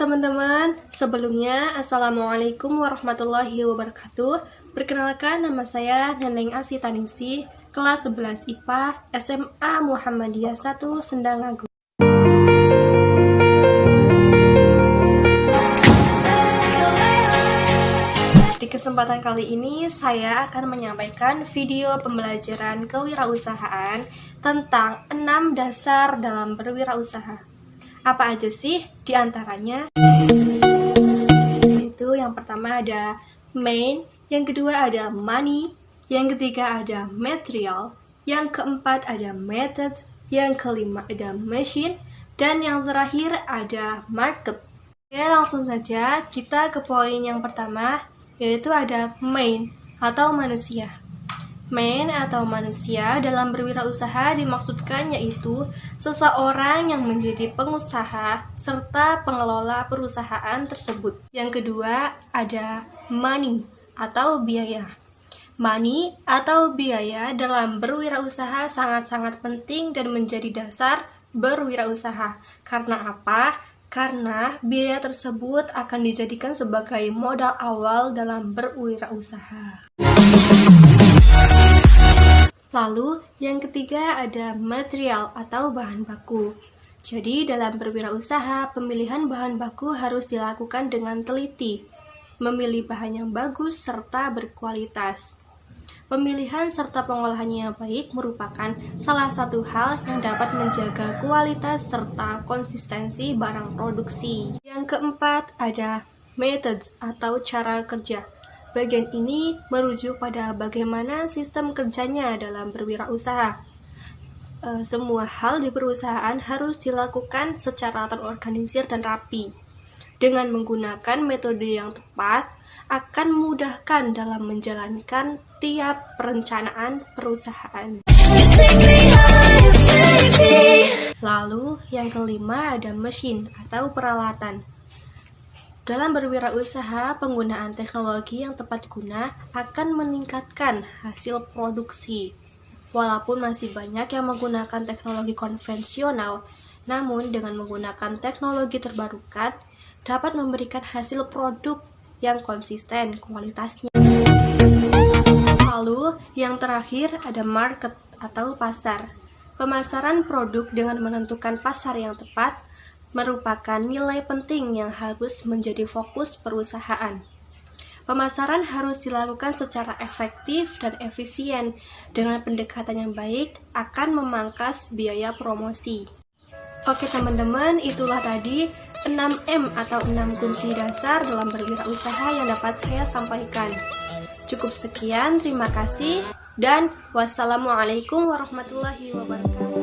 teman-teman, sebelumnya Assalamualaikum warahmatullahi wabarakatuh. Perkenalkan nama saya Neneng Asitaningsi Kelas 11 IPA SMA Muhammadiyah 1 Sendang Agung. Di kesempatan kali ini saya akan menyampaikan video pembelajaran kewirausahaan tentang 6 dasar dalam berwirausaha apa aja sih di antaranya? Itu yang pertama ada main, yang kedua ada money, yang ketiga ada material, yang keempat ada method, yang kelima ada machine, dan yang terakhir ada market. Oke, langsung saja kita ke poin yang pertama, yaitu ada main atau manusia. Man atau manusia dalam berwirausaha dimaksudkan yaitu seseorang yang menjadi pengusaha serta pengelola perusahaan tersebut. Yang kedua ada money atau biaya. Money atau biaya dalam berwirausaha sangat-sangat penting dan menjadi dasar berwirausaha. Karena apa? Karena biaya tersebut akan dijadikan sebagai modal awal dalam berwirausaha. Lalu, yang ketiga ada material atau bahan baku. Jadi, dalam berwirausaha, pemilihan bahan baku harus dilakukan dengan teliti, memilih bahan yang bagus serta berkualitas. Pemilihan serta pengolahannya yang baik merupakan salah satu hal yang dapat menjaga kualitas serta konsistensi barang produksi. Yang keempat ada method atau cara kerja. Bagian ini merujuk pada bagaimana sistem kerjanya dalam berwirausaha. E, semua hal di perusahaan harus dilakukan secara terorganisir dan rapi. Dengan menggunakan metode yang tepat, akan memudahkan dalam menjalankan tiap perencanaan perusahaan. Lalu, yang kelima ada mesin atau peralatan. Dalam berwirausaha, penggunaan teknologi yang tepat guna akan meningkatkan hasil produksi. Walaupun masih banyak yang menggunakan teknologi konvensional, namun dengan menggunakan teknologi terbarukan dapat memberikan hasil produk yang konsisten kualitasnya. Lalu, yang terakhir ada market atau pasar. Pemasaran produk dengan menentukan pasar yang tepat merupakan nilai penting yang harus menjadi fokus perusahaan. Pemasaran harus dilakukan secara efektif dan efisien dengan pendekatan yang baik akan memangkas biaya promosi. Oke teman-teman, itulah tadi 6M atau 6 kunci dasar dalam berwirausaha yang dapat saya sampaikan. Cukup sekian, terima kasih, dan wassalamualaikum warahmatullahi wabarakatuh.